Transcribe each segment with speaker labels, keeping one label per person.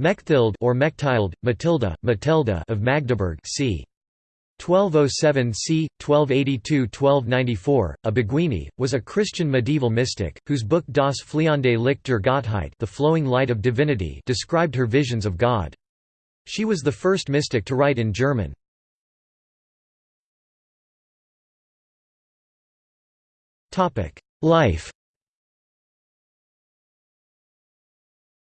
Speaker 1: Mechthild or Mechthild, Matilda, Matilda of Magdeburg c. 1207 c. 1282–1294, a Beguine, was a Christian medieval mystic, whose book Das fliehende Licht der Gottheit the flowing light of divinity described her visions of God. She was the first mystic to write in German. Life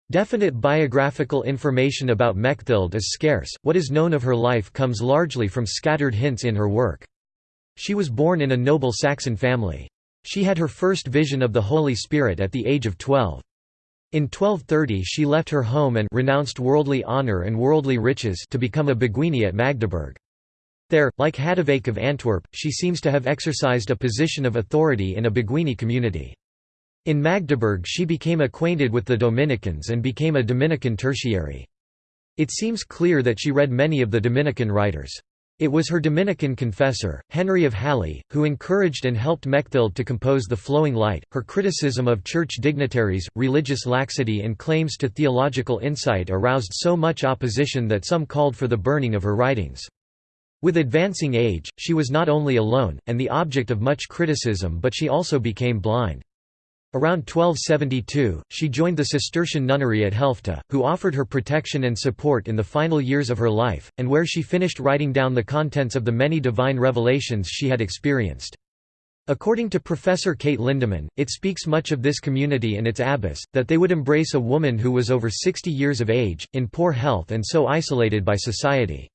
Speaker 1: Definite biographical information about Mechthild is scarce, what is known of her life comes largely from scattered hints in her work. She was born in a noble Saxon family. She had her first vision of the Holy Spirit at the age of 12. In 1230 she left her home and renounced worldly honour and worldly riches to become a beguine at Magdeburg. There, like Hadewijch of Antwerp, she seems to have exercised a position of authority in a beguine community. In Magdeburg she became acquainted with the Dominicans and became a Dominican tertiary. It seems clear that she read many of the Dominican writers. It was her Dominican confessor, Henry of Halle, who encouraged and helped Mechthild to compose The Flowing Light. Her criticism of church dignitaries, religious laxity, and claims to theological insight aroused so much opposition that some called for the burning of her writings. With advancing age, she was not only alone, and the object of much criticism, but she also became blind. Around 1272, she joined the Cistercian nunnery at Helfta, who offered her protection and support in the final years of her life, and where she finished writing down the contents of the many divine revelations she had experienced. According to Professor Kate Lindemann, it speaks much of this community and its abbess, that they would embrace a woman who was over 60 years of age, in poor health and so isolated by society.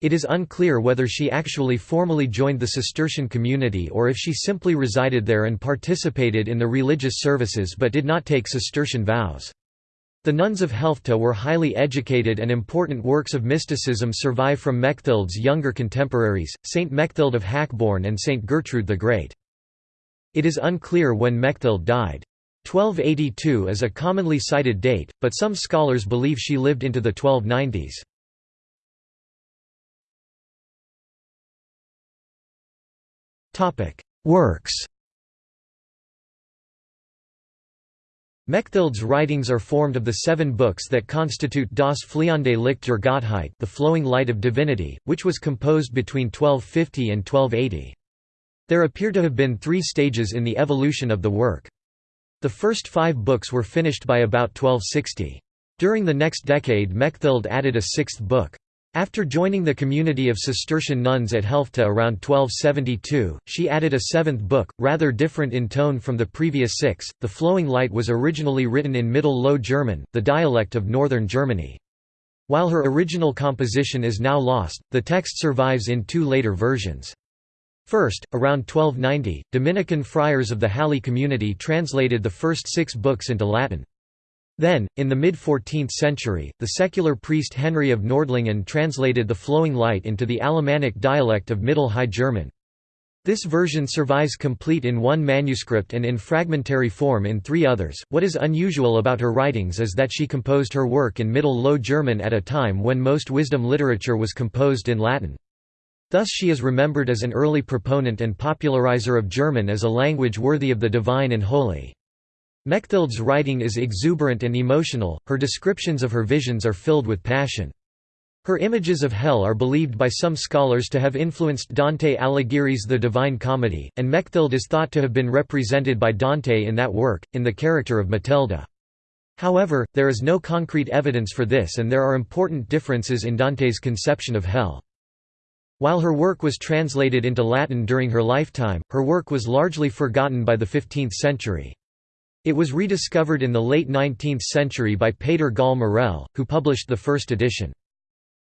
Speaker 1: It is unclear whether she actually formally joined the Cistercian community or if she simply resided there and participated in the religious services but did not take Cistercian vows. The nuns of Helfta were highly educated and important works of mysticism survive from Mechthild's younger contemporaries, Saint Mechthild of Hackeborn and Saint Gertrude the Great. It is unclear when Mechthild died. 1282 is a commonly cited date, but some scholars believe she lived into the 1290s. Works Mechthild's writings are formed of the seven books that constitute Das fliehende Licht der Gottheit the flowing light of divinity, which was composed between 1250 and 1280. There appear to have been three stages in the evolution of the work. The first five books were finished by about 1260. During the next decade Mechthild added a sixth book. After joining the community of Cistercian nuns at Helfta around 1272, she added a seventh book, rather different in tone from the previous six. The Flowing Light was originally written in Middle Low German, the dialect of northern Germany. While her original composition is now lost, the text survives in two later versions. First, around 1290, Dominican friars of the Halle community translated the first six books into Latin. Then, in the mid-14th century, the secular priest Henry of Nordlingen translated the flowing light into the Alemannic dialect of Middle High German. This version survives complete in one manuscript and in fragmentary form in three others. What is unusual about her writings is that she composed her work in Middle Low German at a time when most wisdom literature was composed in Latin. Thus she is remembered as an early proponent and popularizer of German as a language worthy of the divine and holy. Mechthild's writing is exuberant and emotional, her descriptions of her visions are filled with passion. Her images of hell are believed by some scholars to have influenced Dante Alighieri's The Divine Comedy, and Mechthild is thought to have been represented by Dante in that work, in the character of Matilda. However, there is no concrete evidence for this and there are important differences in Dante's conception of hell. While her work was translated into Latin during her lifetime, her work was largely forgotten by the 15th century. It was rediscovered in the late 19th century by Peter Gall Morel, who published the first edition.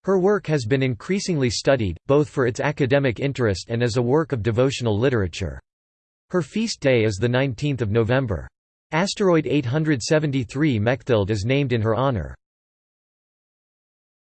Speaker 1: Her work has been increasingly studied, both for its academic interest and as a work of devotional literature. Her feast day is 19 November. Asteroid 873 Mechthild is named in her honor.